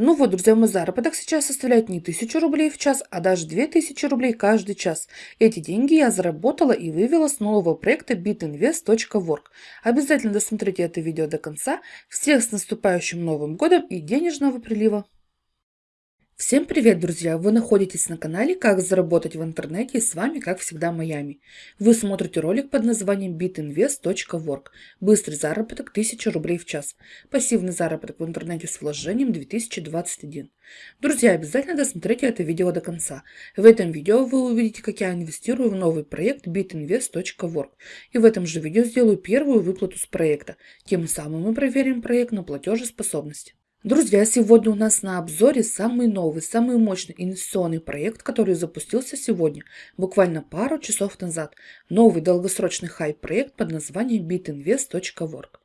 Ну вот, друзья, мой заработок сейчас составляет не 1000 рублей в час, а даже 2000 рублей каждый час. Эти деньги я заработала и вывела с нового проекта bitinvest.work. Обязательно досмотрите это видео до конца. Всех с наступающим Новым Годом и денежного прилива! Всем привет, друзья! Вы находитесь на канале «Как заработать в интернете» и с вами, как всегда, Майами. Вы смотрите ролик под названием bitinvest.work. Быстрый заработок 1000 рублей в час. Пассивный заработок в интернете с вложением 2021. Друзья, обязательно досмотрите это видео до конца. В этом видео вы увидите, как я инвестирую в новый проект bitinvest.work. И в этом же видео сделаю первую выплату с проекта. Тем самым мы проверим проект на платежеспособность. Друзья, сегодня у нас на обзоре самый новый, самый мощный инвестиционный проект, который запустился сегодня, буквально пару часов назад. Новый долгосрочный хайп-проект под названием bitinvest.work.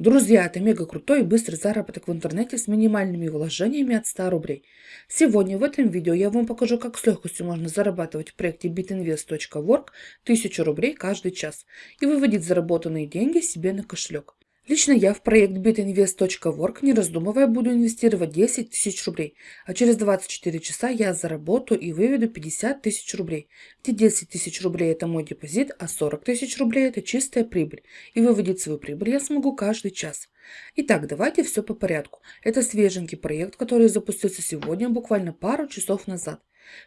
Друзья, это мега крутой и быстрый заработок в интернете с минимальными вложениями от 100 рублей. Сегодня в этом видео я вам покажу, как с легкостью можно зарабатывать в проекте bitinvest.work 1000 рублей каждый час и выводить заработанные деньги себе на кошелек. Лично я в проект bitinvest.work не раздумывая буду инвестировать 10 тысяч рублей, а через 24 часа я заработаю и выведу 50 тысяч рублей, где 10 тысяч рублей это мой депозит, а 40 тысяч рублей это чистая прибыль, и выводить свою прибыль я смогу каждый час. Итак, давайте все по порядку. Это свеженький проект, который запустился сегодня, буквально пару часов назад.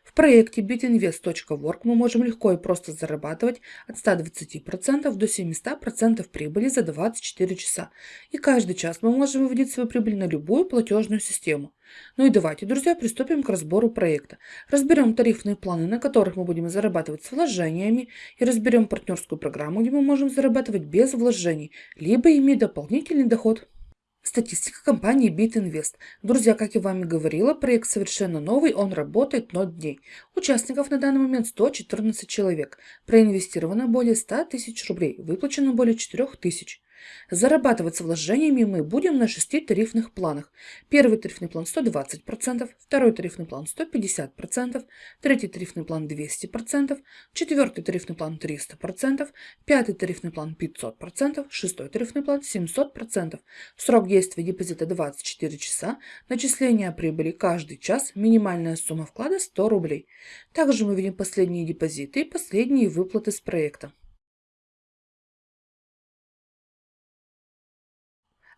В проекте bitinvest.work мы можем легко и просто зарабатывать от 120% до 700% прибыли за 24 часа. И каждый час мы можем выводить свою прибыль на любую платежную систему. Ну и давайте, друзья, приступим к разбору проекта. Разберем тарифные планы, на которых мы будем зарабатывать с вложениями, и разберем партнерскую программу, где мы можем зарабатывать без вложений, либо иметь дополнительный доход. Статистика компании BitInvest. Друзья, как я вам и говорила, проект совершенно новый, он работает 0 дней. Участников на данный момент 114 человек. Проинвестировано более 100 тысяч рублей, выплачено более 4 тысяч. Зарабатывать с вложениями мы будем на шести тарифных планах. Первый тарифный план 120%, второй тарифный план 150%, третий тарифный план 200%, четвертый тарифный план 300%, пятый тарифный план 500%, шестой тарифный план 700%. Срок действия депозита 24 часа, начисление прибыли каждый час, минимальная сумма вклада 100 рублей. Также мы видим последние депозиты и последние выплаты с проекта.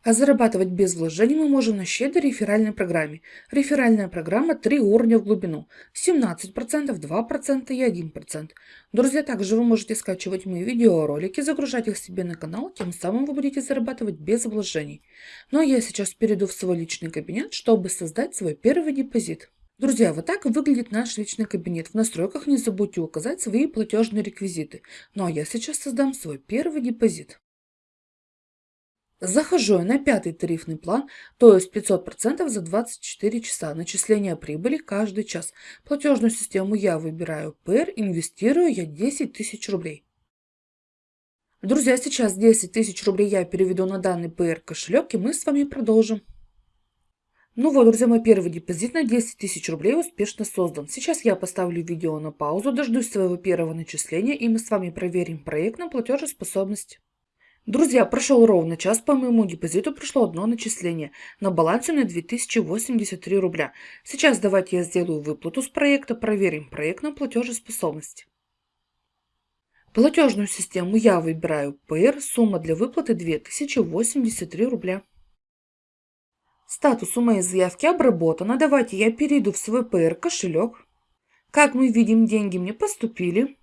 А зарабатывать без вложений мы можем на щедрой реферальной программе. Реферальная программа 3 уровня в глубину. 17%, 2% и 1%. Друзья, также вы можете скачивать мои видеоролики, загружать их себе на канал, тем самым вы будете зарабатывать без вложений. Ну а я сейчас перейду в свой личный кабинет, чтобы создать свой первый депозит. Друзья, вот так выглядит наш личный кабинет. В настройках не забудьте указать свои платежные реквизиты. Ну а я сейчас создам свой первый депозит. Захожу я на пятый тарифный план, то есть 500% за 24 часа. Начисление прибыли каждый час. Платежную систему я выбираю PR, инвестирую я 10 тысяч рублей. Друзья, сейчас 10 тысяч рублей я переведу на данный PR кошелек и мы с вами продолжим. Ну вот, друзья, мой первый депозит на 10 тысяч рублей успешно создан. Сейчас я поставлю видео на паузу, дождусь своего первого начисления и мы с вами проверим проект на платежеспособность. Друзья, прошел ровно час, по моему депозиту пришло одно начисление. На балансе на 2083 рубля. Сейчас давайте я сделаю выплату с проекта, проверим проект на платежеспособность. Платежную систему я выбираю PR, сумма для выплаты 2083 рубля. Статус у моей заявки обработано. Давайте я перейду в свой PR кошелек. Как мы видим, деньги мне поступили.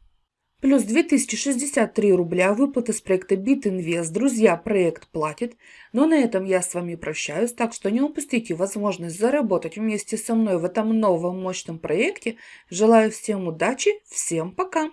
Плюс 2063 рубля выплаты с проекта BitInvest. Друзья, проект платит. Но на этом я с вами прощаюсь, так что не упустите возможность заработать вместе со мной в этом новом мощном проекте. Желаю всем удачи, всем пока!